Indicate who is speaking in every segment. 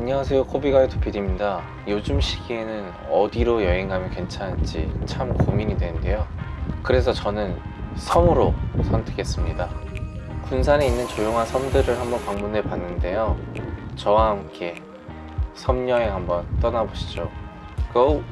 Speaker 1: 안녕하세요 코비가이드 PD입니다. 요즘 시기에는 어디로 여행 가면 괜찮을지 참 고민이 되는데요. 그래서 저는 섬으로 선택했습니다. 군산에 있는 조용한 섬들을 한번 방문해 봤는데요. 저와 함께 섬 여행 한번 떠나보시죠. 고!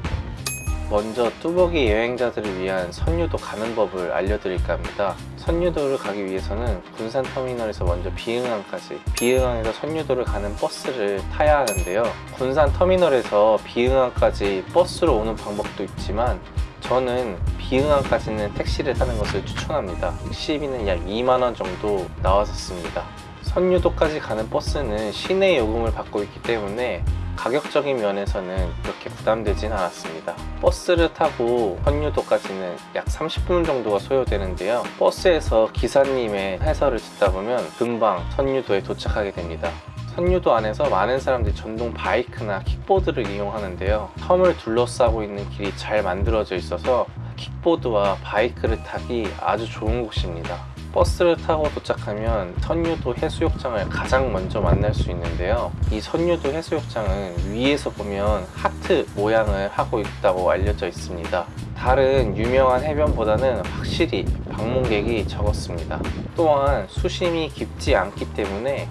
Speaker 1: 먼저 뚜벅이 여행자들을 위한 선유도 가는 법을 알려드릴까 합니다. 선유도를 가기 위해서는 군산 터미널에서 먼저 비흥항까지 비흥항에서 선유도를 가는 버스를 타야 하는데요. 군산 터미널에서 비흥항까지 버스로 오는 방법도 있지만 저는 비흥항까지는 택시를 타는 것을 추천합니다. 택시비는 약 2만원 정도 나왔었습니다 선유도까지 가는 버스는 시내 요금을 받고 있기 때문에 가격적인 면에서는 그렇게 부담되진 않았습니다. 버스를 타고 선유도까지는 약 30분 정도가 소요되는데요. 버스에서 기사님의 해설을 듣다 보면 금방 선유도에 도착하게 됩니다. 선유도 안에서 많은 사람들이 전동 바이크나 킥보드를 이용하는데요. 섬을 둘러싸고 있는 길이 잘 만들어져 있어서 킥보드와 바이크를 타기 아주 좋은 곳입니다 버스를 타고 도착하면 선유도 해수욕장을 가장 먼저 만날 수 있는데요. 이 선유도 해수욕장은 위에서 보면 하트 모양을 하고 있다고 알려져 있습니다. 다른 유명한 해변보다는 확실히 방문객이 적었습니다. 또한 수심이 깊지 않기 때문에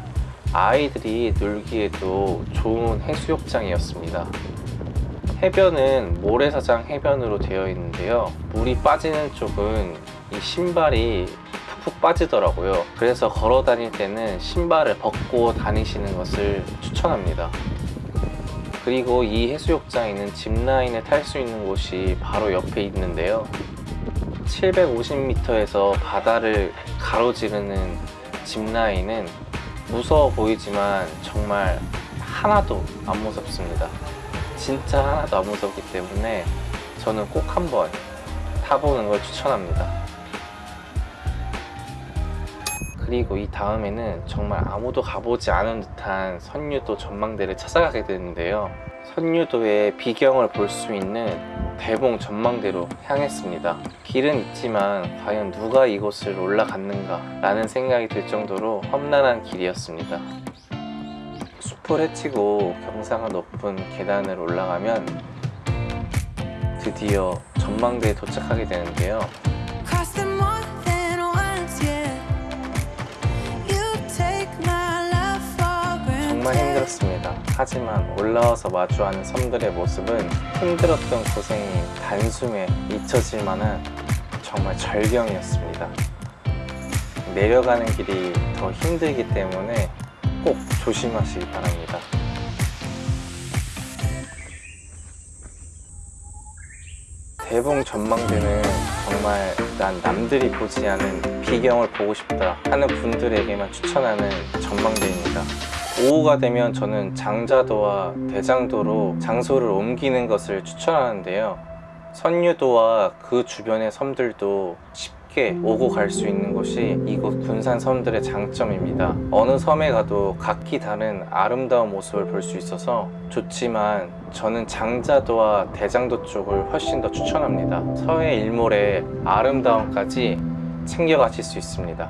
Speaker 1: 아이들이 놀기에도 좋은 해수욕장이었습니다. 해변은 모래사장 해변으로 되어 있는데요. 물이 빠지는 쪽은 이 신발이 푹 빠지더라고요. 그래서 걸어 다닐 때는 신발을 벗고 다니시는 것을 추천합니다. 그리고 이 해수욕장에 있는 짚라인을 탈 수 있는 곳이 바로 옆에 있는데요. 750m에서 바다를 가로지르는 짚라인은 무서워 보이지만 정말 하나도 안 무섭습니다. 진짜 하나도 안 무섭기 때문에 저는 꼭 한번 타보는 걸 추천합니다 그리고 이 다음에는 정말 아무도 가보지 않은 듯한 선유도 전망대를 찾아가게 되는데요. 선유도의 비경을 볼 수 있는 대봉 전망대로 향했습니다. 길은 있지만 과연 누가 이곳을 올라갔는가 라는 생각이 들 정도로 험난한 길이었습니다. 숲을 헤치고 경사가 높은 계단을 올라가면 드디어 전망대에 도착하게 되는데요 정말. 힘들었습니다. 하지만 올라와서 마주하는 섬들의 모습은 힘들었던 고생이 단숨에 잊혀질 만한 정말 절경이었습니다. 내려가는 길이 더 힘들기 때문에 꼭 조심하시기 바랍니다. 대봉 전망대는 정말 난 남들이 보지 않은 비경을 보고 싶다 하는 분들에게만 추천하는 전망대입니다. 오후가 되면 저는 장자도와 대장도로 장소를 옮기는 것을 추천하는데요. 선유도와 그 주변의 섬들도 쉽게 오고 갈 수 있는 곳이 이곳 군산 섬들의 장점입니다. 어느 섬에 가도 각기 다른 아름다운 모습을 볼 수 있어서 좋지만 저는 장자도와 대장도 쪽을 훨씬 더 추천합니다. 서해 일몰의 아름다움까지 챙겨가실 수 있습니다.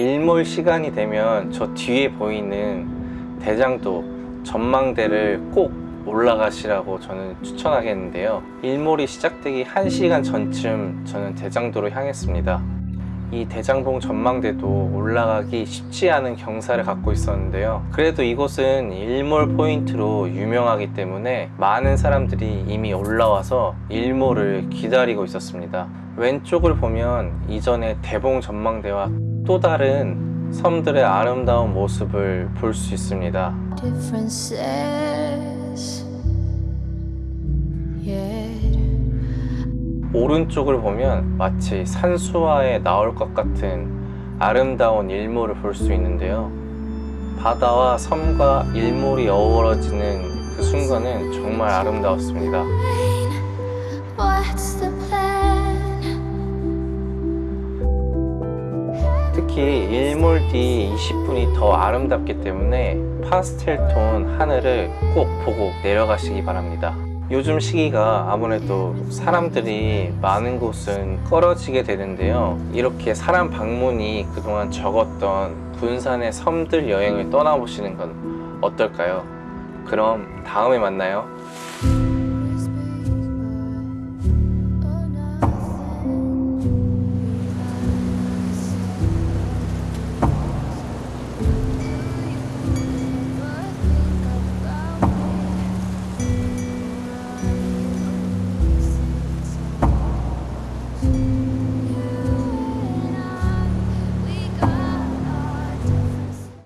Speaker 1: 일몰 시간이 되면 저 뒤에 보이는 대장도 전망대를 꼭 올라가시라고 저는 추천하겠는데요. 일몰이 시작되기 1시간 전쯤 저는 대장도로 향했습니다 이 대장봉 전망대도 올라가기 쉽지 않은 경사를 갖고 있었는데요. 그래도 이곳은 일몰 포인트로 유명하기 때문에 많은 사람들이 이미 올라와서 일몰을 기다리고 있었습니다. 왼쪽을 보면 이전의 대봉 전망대와 또 다른 섬들의 아름다운 모습을 볼 수 있습니다 오른쪽을 보면 마치 산수화에 나올 것 같은 아름다운 일몰을 볼 수 있는데요. 바다와 섬과 일몰이 어우러지는 그 순간은 정말 아름다웠습니다? 특히 일몰 뒤 20분이 더 아름답기 때문에 파스텔 톤 하늘을 꼭 보고 내려가시기 바랍니다 요즘 시기가 아무래도 사람들이 많은 곳은 떨어지게 되는데요. 이렇게 사람 방문이 그동안 적었던 군산의 섬들 여행을 떠나보시는 건 어떨까요? 그럼 다음에 만나요.